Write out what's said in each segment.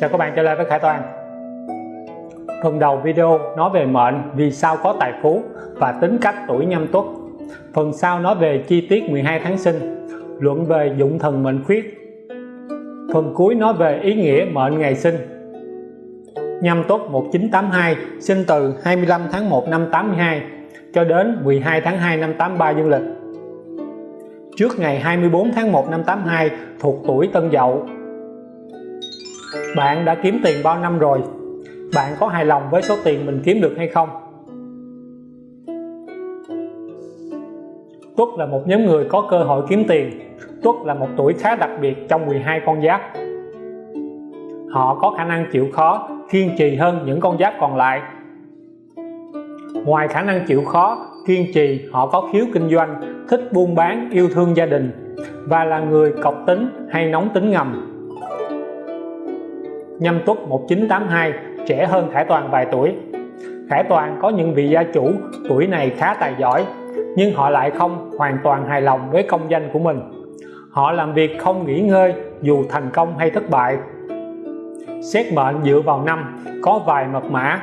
Chào các bạn trở lại với Khải Toàn? Phần đầu video nói về mệnh vì sao có tài phú và tính cách tuổi nhâm tuất. Phần sau nói về chi tiết 12 tháng sinh, luận về dụng thần mệnh khuyết. Phần cuối nói về ý nghĩa mệnh ngày sinh. Nhâm tuất 1982 sinh từ 25 tháng 1 năm 82 cho đến 12 tháng 2 năm 83 dương lịch. Trước ngày 24 tháng 1 năm 82 thuộc tuổi Tân Dậu bạn đã kiếm tiền bao năm rồi? Bạn có hài lòng với số tiền mình kiếm được hay không? Tuất là một nhóm người có cơ hội kiếm tiền. Tuất là một tuổi khá đặc biệt trong 12 con giáp. Họ có khả năng chịu khó, kiên trì hơn những con giáp còn lại. Ngoài khả năng chịu khó, kiên trì, họ có khiếu kinh doanh, thích buôn bán, yêu thương gia đình và là người cọc tính hay nóng tính ngầm nhâm tuất 1982 trẻ hơn Khải Toàn vài tuổi. Khải Toàn có những vị gia chủ tuổi này khá tài giỏi, nhưng họ lại không hoàn toàn hài lòng với công danh của mình. Họ làm việc không nghỉ ngơi, dù thành công hay thất bại. Xét mệnh dựa vào năm, có vài mật mã.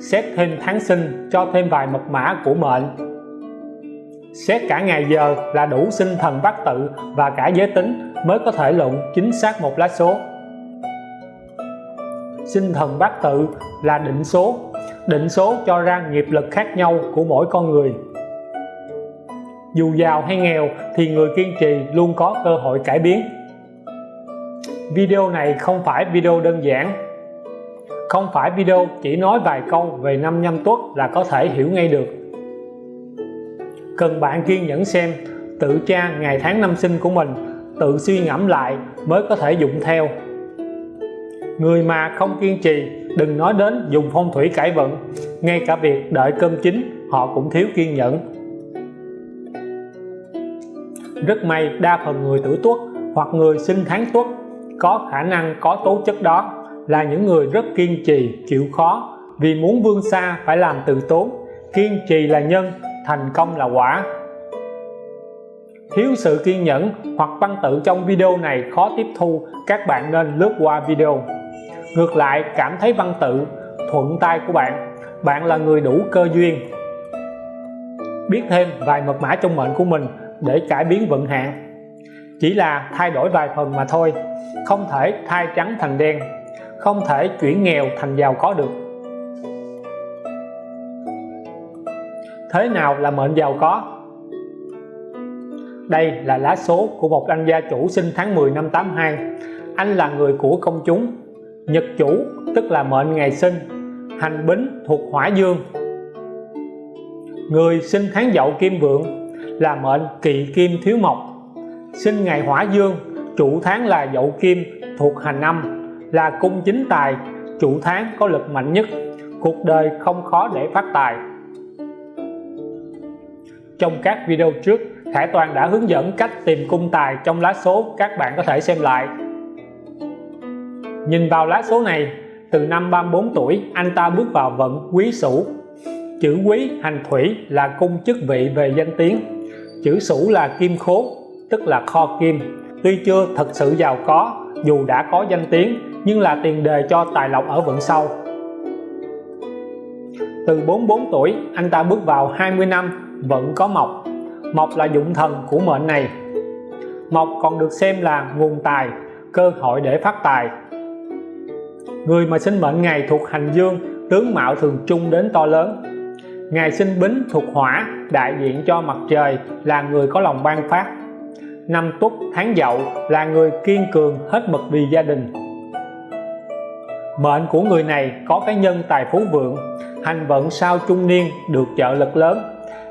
Xét thêm tháng sinh, cho thêm vài mật mã của mệnh. Xét cả ngày giờ là đủ sinh thần bát tự và cả giới tính mới có thể luận chính xác một lá số sinh thần bát tự là định số. Định số cho ra nghiệp lực khác nhau của mỗi con người. Dù giàu hay nghèo thì người kiên trì luôn có cơ hội cải biến. Video này không phải video đơn giản. Không phải video chỉ nói vài câu về năm nhâm tuất là có thể hiểu ngay được. Cần bạn kiên nhẫn xem tự tra ngày tháng năm sinh của mình, tự suy ngẫm lại mới có thể dụng theo người mà không kiên trì, đừng nói đến dùng phong thủy cải vận. Ngay cả việc đợi cơm chín, họ cũng thiếu kiên nhẫn. Rất may đa phần người tử tuất hoặc người sinh tháng tuất có khả năng có tố chất đó, là những người rất kiên trì, chịu khó. Vì muốn vươn xa phải làm từ tốn kiên trì là nhân, thành công là quả. Thiếu sự kiên nhẫn hoặc văn tự trong video này khó tiếp thu, các bạn nên lướt qua video ngược lại, cảm thấy văn tự, thuận tay của bạn. Bạn là người đủ cơ duyên. Biết thêm vài mật mã trong mệnh của mình để cải biến vận hạn. Chỉ là thay đổi vài phần mà thôi. Không thể thay trắng thành đen. Không thể chuyển nghèo thành giàu có được. Thế nào là mệnh giàu có? Đây là lá số của một anh gia chủ sinh tháng 10 năm 82 anh là người của công chúng nhật chủ, tức là mệnh ngày sinh, hành bính thuộc hỏa dương. Người sinh tháng dậu kim vượng là mệnh kỵ kim thiếu mộc. Sinh ngày hỏa dương, chủ tháng là dậu kim thuộc hành âm, là cung chính tài, chủ tháng có lực mạnh nhất. Cuộc đời không khó để phát tài. Trong các video trước Khải Toàn đã hướng dẫn cách tìm cung tài trong lá số các bạn có thể xem lại nhìn vào lá số này, từ năm 34 tuổi, anh ta bước vào vận quý sửu. Chữ quý, hành thủy là cung chức vị về danh tiếng. Chữ sửu là kim khố, tức là kho kim. Tuy chưa thật sự giàu có, dù đã có danh tiếng, nhưng là tiền đề cho tài lộc ở vận sau. Từ 44 tuổi, anh ta bước vào 20 năm, vẫn có mộc. Mộc là dụng thần của mệnh này. Mộc còn được xem là nguồn tài, cơ hội để phát tài người mà sinh mệnh ngày thuộc hành dương, tướng mạo thường trung đến to lớn. Ngày sinh bính thuộc hỏa, đại diện cho mặt trời, là người có lòng ban phát. Năm tuất tháng dậu là người kiên cường, hết mực vì gia đình. Mệnh của người này có cái nhân tài phú vượng, hành vận sau trung niên, được trợ lực lớn.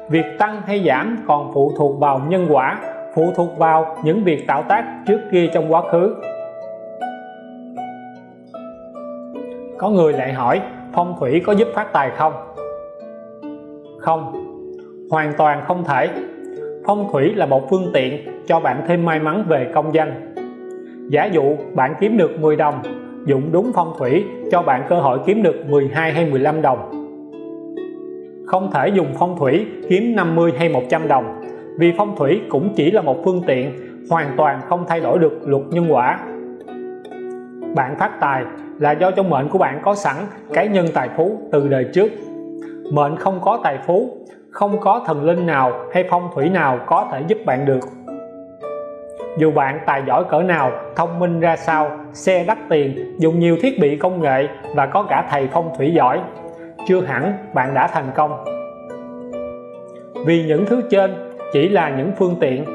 Việc tăng hay giảm còn phụ thuộc vào nhân quả, phụ thuộc vào những việc tạo tác trước kia trong quá khứ. Có người lại hỏi, phong thủy có giúp phát tài không? Không, hoàn toàn không thể. Phong thủy là một phương tiện cho bạn thêm may mắn về công danh. Giả dụ bạn kiếm được 10 đồng, dụng đúng phong thủy cho bạn cơ hội kiếm được 12 hay 15 đồng. Không thể dùng phong thủy kiếm 50 hay 100 đồng, vì phong thủy cũng chỉ là một phương tiện, hoàn toàn không thay đổi được luật nhân quả. Bạn phát tài là do trong mệnh của bạn có sẵn cái nhân tài phú từ đời trước. Mệnh không có tài phú, không có thần linh nào hay phong thủy nào có thể giúp bạn được. Dù bạn tài giỏi cỡ nào, thông minh ra sao, xe đắt tiền, dùng nhiều thiết bị công nghệ và có cả thầy phong thủy giỏi, chưa hẳn bạn đã thành công. Vì những thứ trên chỉ là những phương tiện.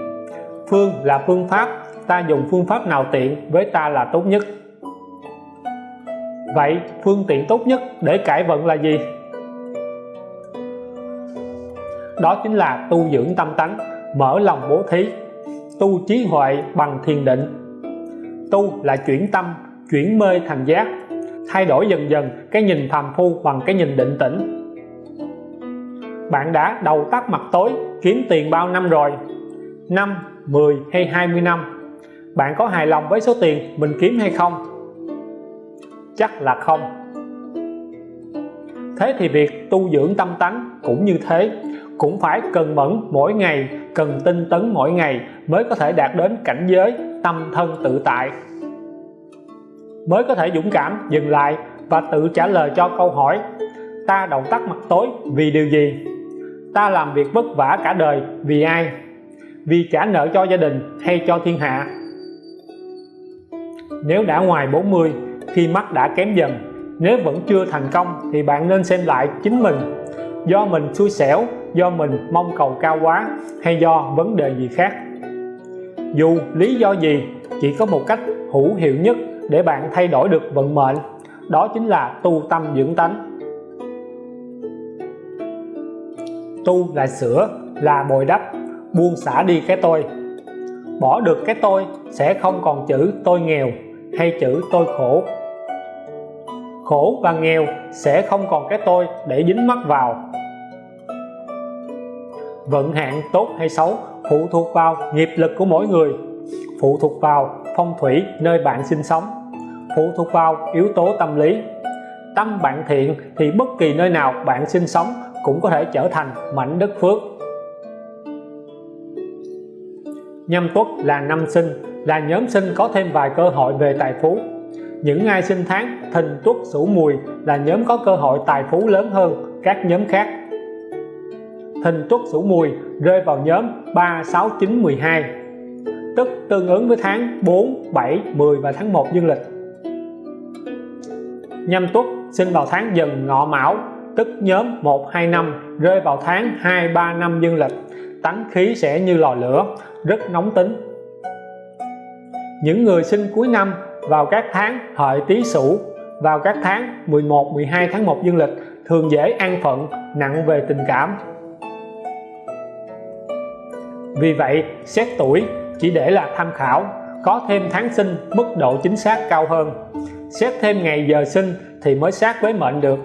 Phương là phương pháp, ta dùng phương pháp nào tiện với ta là tốt nhất vậy, phương tiện tốt nhất để cải vận là gì? Đó chính là tu dưỡng tâm tánh, mở lòng bố thí, tu trí huệ bằng thiền định. Tu là chuyển tâm, chuyển mê thành giác, thay đổi dần dần cái nhìn phàm phu bằng cái nhìn định tĩnh. Bạn đã đầu tắt mặt tối, kiếm tiền bao năm rồi? 5 10 hay 20 năm? Bạn có hài lòng với số tiền mình kiếm hay không? Chắc là không. Thế thì việc tu dưỡng tâm tánh cũng như thế. Cũng phải cần mẫn mỗi ngày, cần tinh tấn mỗi ngày mới có thể đạt đến cảnh giới tâm thân tự tại. Mới có thể dũng cảm dừng lại và tự trả lời cho câu hỏi, ta động tác mặt tối vì điều gì? Ta làm việc vất vả cả đời vì ai? Vì trả nợ cho gia đình hay cho thiên hạ? Nếu đã ngoài 40 khi mắt đã kém dần. Nếu vẫn chưa thành công, thì bạn nên xem lại chính mình. Do mình xui xẻo, do mình mong cầu cao quá, hay do vấn đề gì khác? Dù lý do gì, chỉ có một cách hữu hiệu nhất để bạn thay đổi được vận mệnh, đó chính là tu tâm dưỡng tánh. Tu là sửa, là bồi đắp, buông xả đi cái tôi. Bỏ được cái tôi sẽ không còn chữ tôi nghèo hay chữ tôi khổ. Khổ và nghèo sẽ không còn cái tôi để dính mắc vào. Vận hạn tốt hay xấu phụ thuộc vào nghiệp lực của mỗi người, phụ thuộc vào phong thủy nơi bạn sinh sống, phụ thuộc vào yếu tố tâm lý. Tâm bạn thiện thì bất kỳ nơi nào bạn sinh sống cũng có thể trở thành mảnh đất phước. Nhâm tuất là năm sinh là nhóm sinh có thêm vài cơ hội về tài phú. Những ai sinh tháng, thìn, tuất, sửu, mùi là nhóm có cơ hội tài phú lớn hơn các nhóm khác. Thìn, tuất, sửu, mùi rơi vào nhóm 3 6 9 12 tức tương ứng với tháng 4 7 10 và tháng 1 dương lịch. Nhâm tuất sinh vào tháng dần ngọ mão, tức nhóm 1 2 năm, rơi vào tháng 2 3 năm dương lịch. Tánh khí sẽ như lò lửa, rất nóng tính những người sinh cuối năm vào các tháng hợi tý sửu, vào các tháng 11 12 tháng 1 dương lịch thường dễ an phận, nặng về tình cảm. Vì vậy, xét tuổi chỉ để là tham khảo, có thêm tháng sinh mức độ chính xác cao hơn. Xét thêm ngày giờ sinh thì mới sát với mệnh được.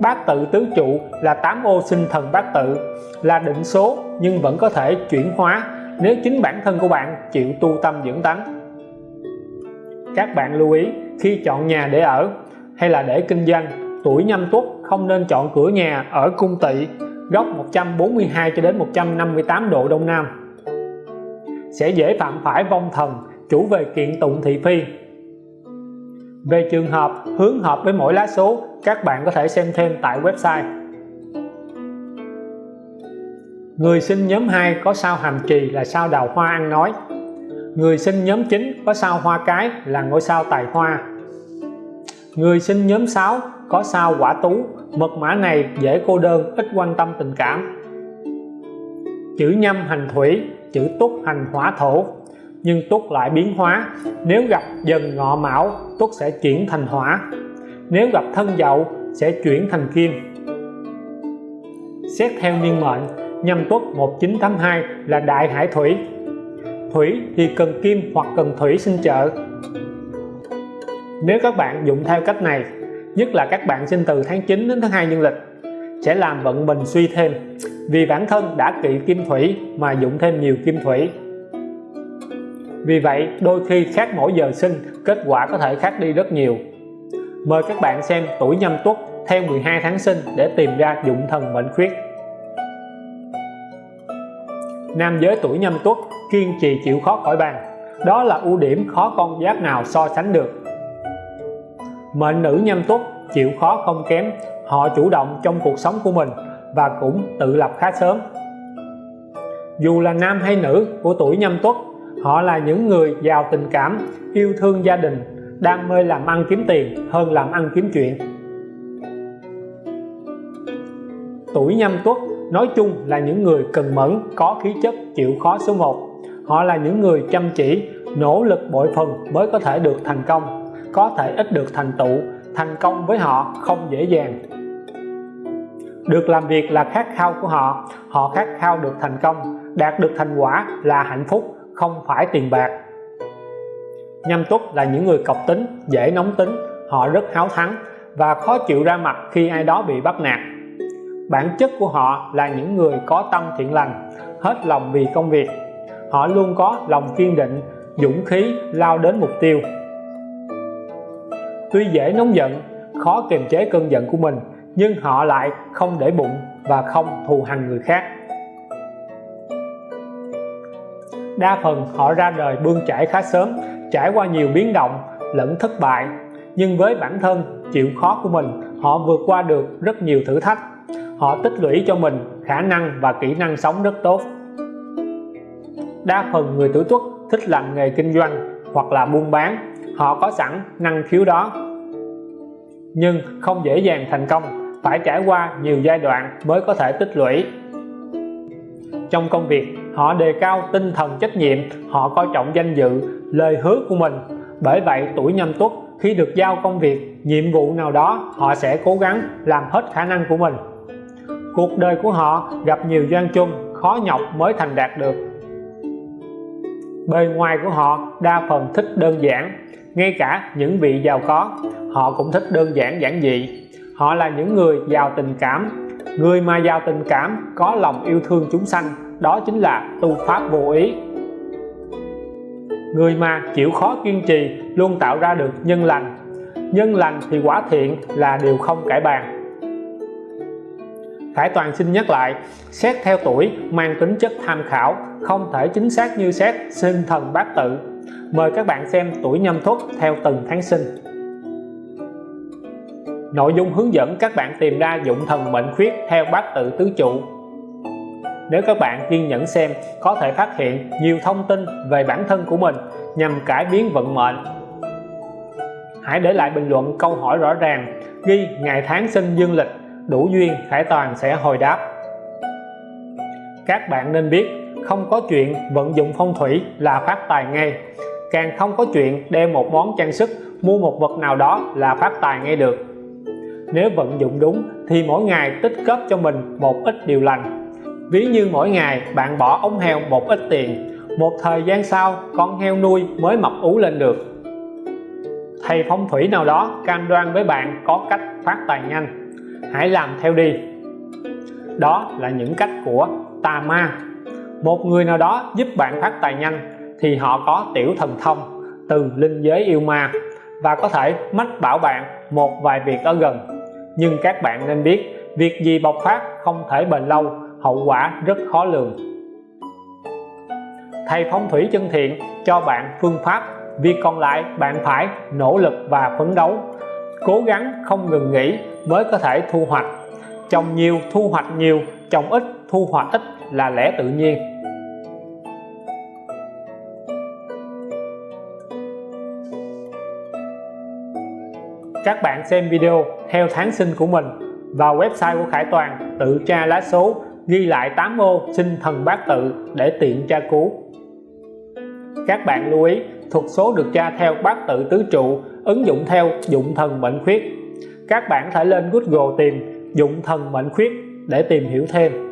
Bát tự tứ trụ là 8 ô sinh thần bát tự, là định số nhưng vẫn có thể chuyển hóa nếu chính bản thân của bạn chịu tu tâm dưỡng tánh, các bạn lưu ý khi chọn nhà để ở hay là để kinh doanh, tuổi nhâm tuất không nên chọn cửa nhà ở cung tỵ, góc 142 cho đến 158 độ đông nam. Sẽ dễ phạm phải vong thần, chủ về kiện tụng thị phi. Về trường hợp, hướng hợp với mỗi lá số, các bạn có thể xem thêm tại website người sinh nhóm 2 có sao hàm trì là sao đào hoa ăn nói. Người sinh nhóm 9 có sao hoa cái là ngôi sao tài hoa. Người sinh nhóm 6 có sao quả tú, mật mã này dễ cô đơn, ít quan tâm tình cảm. Chữ nhâm hành thủy, chữ túc hành hỏa thổ. Nhưng tuất lại biến hóa. Nếu gặp dần ngọ mão tuất sẽ chuyển thành hỏa. Nếu gặp thân dậu, sẽ chuyển thành kim. Xét theo niên mệnh nhâm tuất 1982 là đại hải thủy. Thủy thì cần kim hoặc cần thủy sinh trợ. Nếu các bạn dụng theo cách này, nhất là các bạn sinh từ tháng 9 đến tháng 2 dương lịch, sẽ làm vận mình suy thêm. Vì bản thân đã kỵ kim thủy mà dụng thêm nhiều kim thủy. Vì vậy, đôi khi khác mỗi giờ sinh, kết quả có thể khác đi rất nhiều. Mời các bạn xem tuổi nhâm tuất theo 12 tháng sinh để tìm ra dụng thần mệnh khuyết nam giới tuổi nhâm tuất, kiên trì chịu khó khỏi bàn. Đó là ưu điểm khó con giáp nào so sánh được. Mệnh nữ nhâm tuất chịu khó không kém, họ chủ động trong cuộc sống của mình và cũng tự lập khá sớm. Dù là nam hay nữ của tuổi nhâm tuất, họ là những người giàu tình cảm, yêu thương gia đình, đam mê làm ăn kiếm tiền hơn làm ăn kiếm chuyện. Tuổi nhâm tuất nói chung là những người cần mẫn, có khí chất, chịu khó số 1 họ là những người chăm chỉ, nỗ lực bội phần mới có thể được thành công, có thể ít được thành tựu, thành công với họ không dễ dàng. Được làm việc là khát khao của họ họ khát khao được thành công, đạt được thành quả là hạnh phúc, không phải tiền bạc. Nhâm tuất là những người cọc tính, dễ nóng tính, họ rất háo thắng và khó chịu ra mặt khi ai đó bị bắt nạt bản chất của họ là những người có tâm thiện lành, hết lòng vì công việc. Họ luôn có lòng kiên định, dũng khí, lao đến mục tiêu. Tuy dễ nóng giận, khó kiềm chế cơn giận của mình, nhưng họ lại không để bụng và không thù hằn người khác. Đa phần họ ra đời bươn chải khá sớm, trải qua nhiều biến động, lẫn thất bại. Nhưng với bản thân, chịu khó của mình, họ vượt qua được rất nhiều thử thách họ tích lũy cho mình khả năng và kỹ năng sống rất tốt. Đa phần người tuổi tuất thích làm nghề kinh doanh hoặc là buôn bán, họ có sẵn năng khiếu đó. Nhưng không dễ dàng thành công, phải trải qua nhiều giai đoạn mới có thể tích lũy. Trong công việc, họ đề cao tinh thần trách nhiệm, họ coi trọng danh dự, lời hứa của mình. Bởi vậy, tuổi nhâm tuất khi được giao công việc, nhiệm vụ nào đó, họ sẽ cố gắng làm hết khả năng của mình cuộc đời của họ gặp nhiều gian chung, khó nhọc mới thành đạt được. Bề ngoài của họ, đa phần thích đơn giản, ngay cả những vị giàu có, họ cũng thích đơn giản giản dị. Họ là những người giàu tình cảm. Người mà giàu tình cảm, có lòng yêu thương chúng sanh, đó chính là tu pháp vô ý. Người mà chịu khó kiên trì, luôn tạo ra được nhân lành. Nhân lành thì quả thiện là điều không cải bàn. Khải Toàn xin nhắc lại, xét theo tuổi, mang tính chất tham khảo, không thể chính xác như xét sinh thần bát tự. Mời các bạn xem tuổi nhâm tuất theo từng tháng sinh. Nội dung hướng dẫn các bạn tìm ra dụng thần mệnh khuyết theo bát tự tứ trụ. Nếu các bạn kiên nhẫn xem, có thể phát hiện nhiều thông tin về bản thân của mình nhằm cải biến vận mệnh. Hãy để lại bình luận câu hỏi rõ ràng, ghi ngày tháng sinh dương lịch đủ duyên, Khải Toàn sẽ hồi đáp. Các bạn nên biết, không có chuyện vận dụng phong thủy là phát tài ngay. Càng không có chuyện đem một món trang sức, mua một vật nào đó là phát tài ngay được. Nếu vận dụng đúng, thì mỗi ngày tích góp cho mình một ít điều lành. Ví như mỗi ngày bạn bỏ ống heo một ít tiền, một thời gian sau con heo nuôi mới mập ú lên được. Thầy phong thủy nào đó cam đoan với bạn có cách phát tài nhanh hãy làm theo đi. Đó là những cách của tà ma một người nào đó giúp bạn phát tài nhanh thì họ có tiểu thần thông từ linh giới yêu ma và có thể mách bảo bạn một vài việc ở gần. Nhưng các bạn nên biết, việc gì bộc phát không thể bền lâu, hậu quả rất khó lường. Thầy phong thủy chân thiện cho bạn phương pháp, việc còn lại bạn phải nỗ lực và phấn đấu cố gắng không ngừng nghỉ mới có thể thu hoạch. Trồng nhiều, thu hoạch nhiều, trồng ít, thu hoạch ít là lẽ tự nhiên. Các bạn xem video theo tháng sinh của mình vào website của Khải Toàn, tự tra lá số, ghi lại 8 ô sinh thần bát tự để tiện tra cứu. Các bạn lưu ý, thuật số được tra theo bát tự tứ trụ ứng dụng theo dụng thần mệnh khuyết. Các bạn thể lên Google tìm dụng thần mệnh khuyết để tìm hiểu thêm.